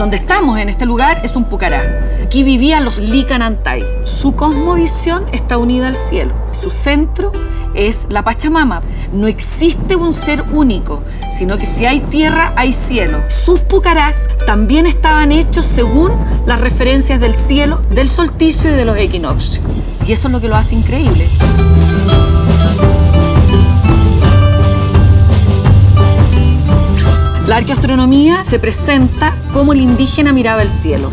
Donde estamos en este lugar es un pucará. Aquí vivían los Licanantay. Su cosmovisión está unida al cielo. Su centro es la Pachamama. No existe un ser único, sino que si hay tierra, hay cielo. Sus pucarás también estaban hechos según las referencias del cielo, del solsticio y de los equinoccios. Y eso es lo que lo hace increíble. La arqueoastronomía se presenta como el indígena miraba el cielo.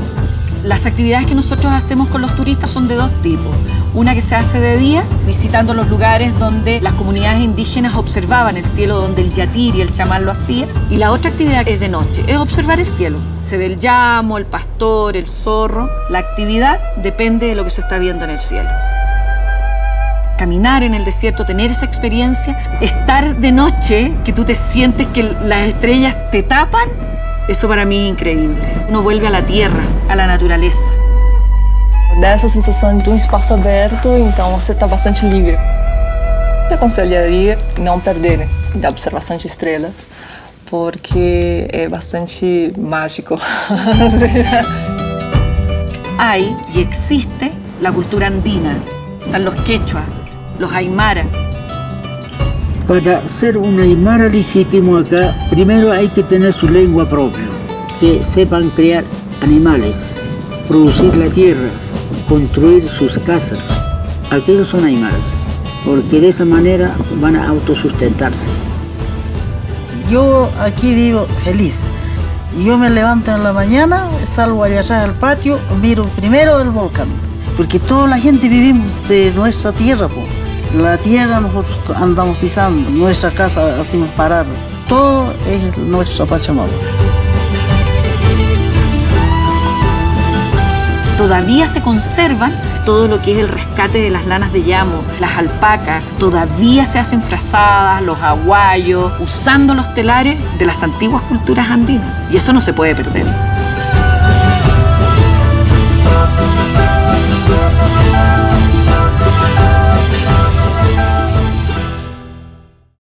Las actividades que nosotros hacemos con los turistas son de dos tipos. Una que se hace de día, visitando los lugares donde las comunidades indígenas observaban el cielo, donde el yatir y el chamán lo hacían. Y la otra actividad es de noche, es observar el cielo. Se ve el llamo, el pastor, el zorro. La actividad depende de lo que se está viendo en el cielo caminar en el desierto, tener esa experiencia, estar de noche, que tú te sientes que las estrellas te tapan, eso para mí es increíble. Uno vuelve a la tierra, a la naturaleza. Dá essa sensação de um espaço aberto, então você está bastante livre. Eu aconselharia não perder da observação de estrelas, porque é bastante mágico. Hay y existe la cultura andina. Están los quechua, los aymara. Para ser un aymara legítimo acá, primero hay que tener su lengua propia, que sepan crear animales, producir la tierra, construir sus casas. Aquellos son aymaras, porque de esa manera van a autosustentarse. Yo aquí vivo feliz. Yo me levanto en la mañana, salgo allá al patio, miro primero el volcán, porque toda la gente vivimos de nuestra tierra. po. La tierra nosotros andamos pisando, nuestra casa hacemos parar. Todo es nuestra Pachamama. Todavía se conservan todo lo que es el rescate de las lanas de llamo, las alpacas, todavía se hacen frazadas, los aguayos, usando los telares de las antiguas culturas andinas. Y eso no se puede perder.